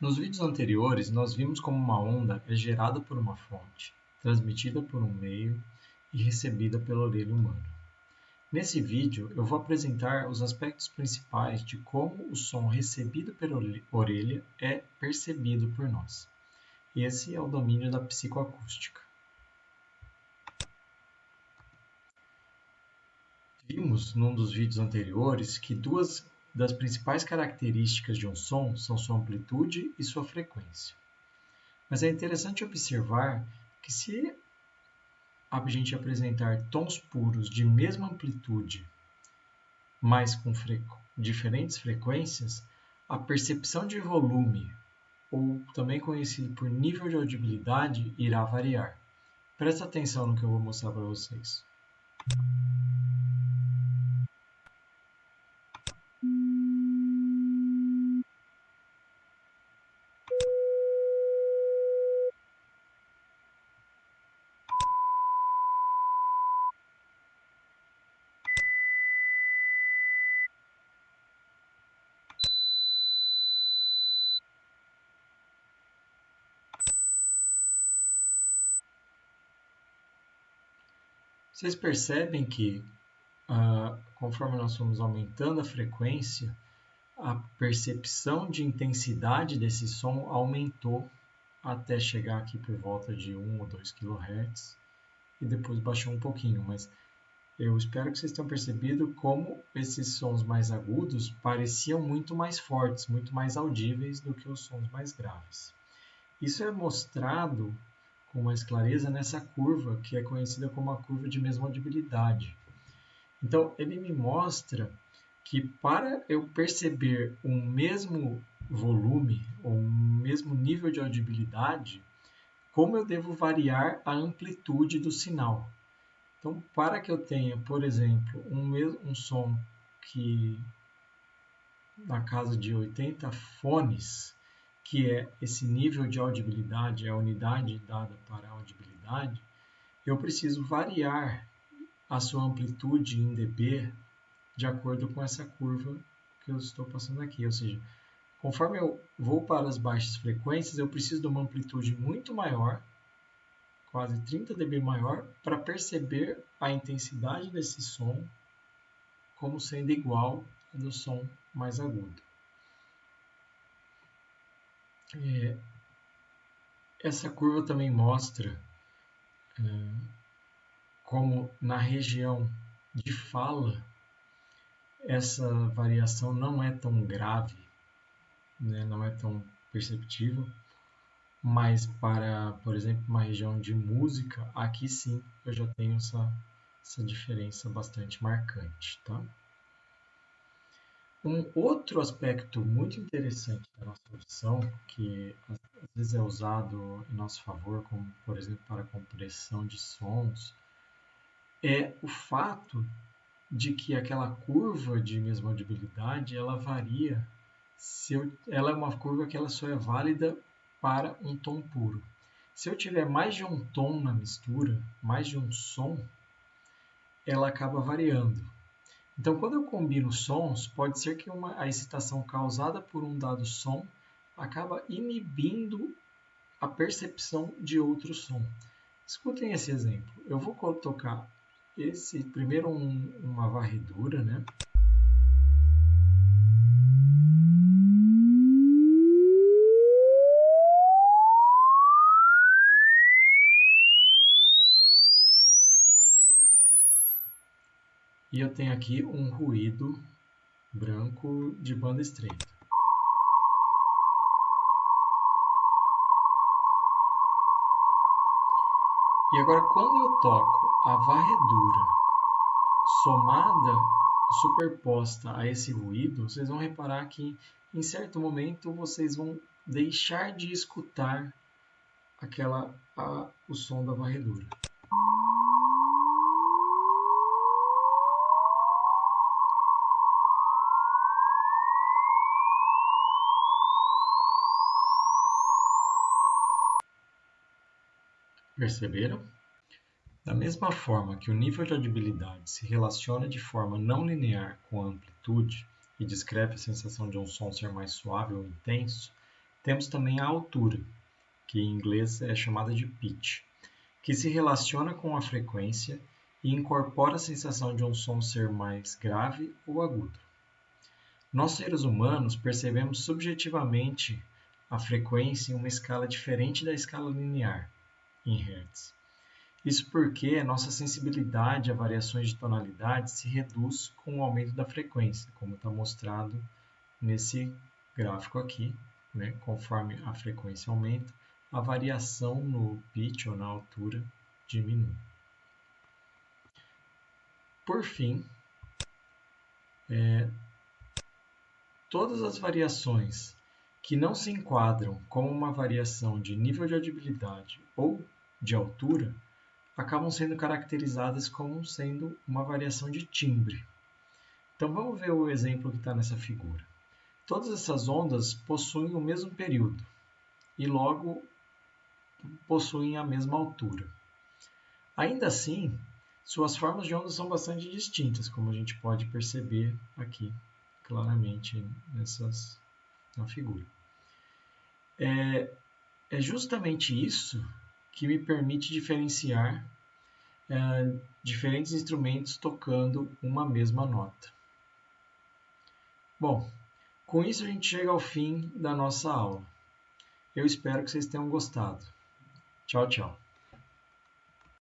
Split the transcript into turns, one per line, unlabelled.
Nos vídeos anteriores, nós vimos como uma onda é gerada por uma fonte, transmitida por um meio e recebida pela orelha humana. Nesse vídeo, eu vou apresentar os aspectos principais de como o som recebido pela orelha é percebido por nós. Esse é o domínio da psicoacústica. Vimos num dos vídeos anteriores que duas das principais características de um som são sua amplitude e sua frequência. Mas é interessante observar que se a gente apresentar tons puros de mesma amplitude, mas com diferentes frequências, a percepção de volume, ou também conhecido por nível de audibilidade, irá variar. Presta atenção no que eu vou mostrar para vocês. Vocês percebem que, uh, conforme nós fomos aumentando a frequência, a percepção de intensidade desse som aumentou até chegar aqui por volta de 1 ou 2 kHz e depois baixou um pouquinho, mas eu espero que vocês tenham percebido como esses sons mais agudos pareciam muito mais fortes, muito mais audíveis do que os sons mais graves. Isso é mostrado com mais clareza nessa curva, que é conhecida como a curva de mesma audibilidade. Então, ele me mostra que para eu perceber um mesmo volume ou um mesmo nível de audibilidade, como eu devo variar a amplitude do sinal. Então, para que eu tenha, por exemplo, um, um som que na casa de 80 fones, que é esse nível de audibilidade, é a unidade dada para a audibilidade, eu preciso variar a sua amplitude em dB de acordo com essa curva que eu estou passando aqui. Ou seja, conforme eu vou para as baixas frequências, eu preciso de uma amplitude muito maior, quase 30 dB maior, para perceber a intensidade desse som como sendo igual ao do som mais agudo. É, essa curva também mostra é, como na região de fala essa variação não é tão grave, né, não é tão perceptível, mas para, por exemplo, uma região de música, aqui sim eu já tenho essa, essa diferença bastante marcante. Tá? Um outro aspecto muito interessante da nossa audição, que às vezes é usado em nosso favor, como por exemplo para compressão de sons, é o fato de que aquela curva de mesma audibilidade ela varia. Se eu, ela é uma curva que ela só é válida para um tom puro. Se eu tiver mais de um tom na mistura, mais de um som, ela acaba variando. Então, quando eu combino sons, pode ser que uma, a excitação causada por um dado som acaba inibindo a percepção de outro som. Escutem esse exemplo. Eu vou tocar esse primeiro um, uma varredura, né? E eu tenho aqui um ruído branco de banda estreita. E agora, quando eu toco a varredura somada, superposta a esse ruído, vocês vão reparar que em certo momento vocês vão deixar de escutar aquela a, o som da varredura. Perceberam? Da mesma forma que o nível de audibilidade se relaciona de forma não linear com a amplitude e descreve a sensação de um som ser mais suave ou intenso, temos também a altura, que em inglês é chamada de pitch, que se relaciona com a frequência e incorpora a sensação de um som ser mais grave ou agudo. Nós seres humanos percebemos subjetivamente a frequência em uma escala diferente da escala linear, em. Isso porque nossa sensibilidade a variações de tonalidade se reduz com o aumento da frequência, como está mostrado nesse gráfico aqui. Né? Conforme a frequência aumenta, a variação no pitch ou na altura diminui. Por fim, é, todas as variações que não se enquadram como uma variação de nível de audibilidade ou de altura acabam sendo caracterizadas como sendo uma variação de timbre. Então vamos ver o exemplo que está nessa figura. Todas essas ondas possuem o mesmo período e logo possuem a mesma altura. Ainda assim, suas formas de ondas são bastante distintas, como a gente pode perceber aqui claramente nessas, na figura. É, é justamente isso que me permite diferenciar é, diferentes instrumentos tocando uma mesma nota. Bom, com isso a gente chega ao fim da nossa aula. Eu espero que vocês tenham gostado. Tchau, tchau.